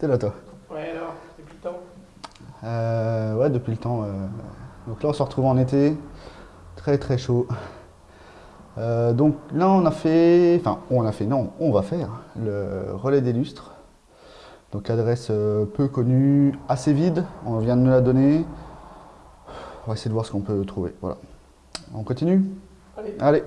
T'es là toi Ouais, alors, depuis le temps Euh, Ouais, depuis le temps. euh. Donc là, on se retrouve en été. Très très chaud. Euh, donc là, on a fait. Enfin, on a fait, non, on va faire le relais des lustres. Donc adresse peu connue, assez vide. On vient de nous la donner. On va essayer de voir ce qu'on peut trouver. Voilà. On continue? Allez. Allez.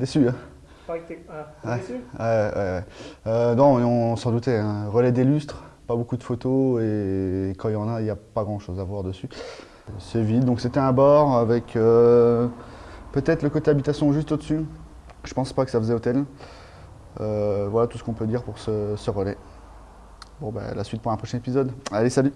Déçu, hein ah, Ouais. déçu? Ouais, ouais, ouais. Euh, non, on s'en doutait. hein. Relais des lustres, pas beaucoup de photos et quand il y en a, il n'y a pas grand chose à voir dessus. C'est vide, donc c'était un bord avec euh, peut-être le côté habitation juste au-dessus. Je pense pas que ça faisait hôtel. Euh, voilà tout ce qu'on peut dire pour ce, ce relais. Bon, ben, la suite pour un prochain épisode. Allez, salut